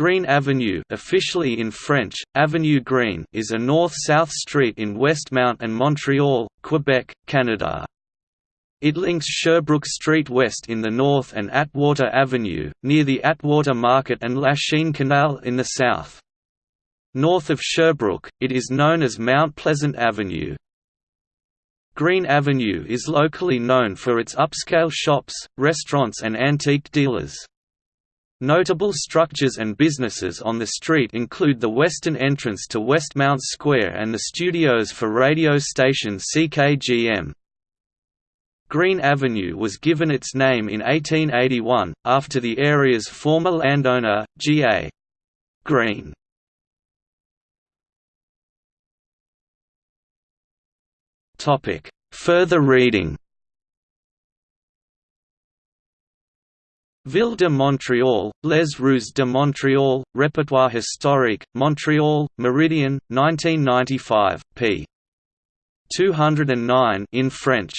Greene Avenue officially in French, Avenue Greene is a north-south street in Westmount and Montreal, Quebec, Canada. It links Sherbrooke Street West in the north and Atwater Avenue, near the Atwater Market and Lachine Canal in the south. North of Sherbrooke, it is known as Mount Pleasant Avenue. Greene Avenue is locally known for its upscale shops, restaurants and antique dealers. Notable structures and businesses on the street include the western entrance to Westmount Square and the studios for radio station CKGM. Greene Avenue was given its name in 1881, after the area's former landowner, G.A. Greene. Further reading Ville de Montréal, Les Rues de Montréal, Répertoire historique, Montréal, Meridian, 1995, p. 209 in French.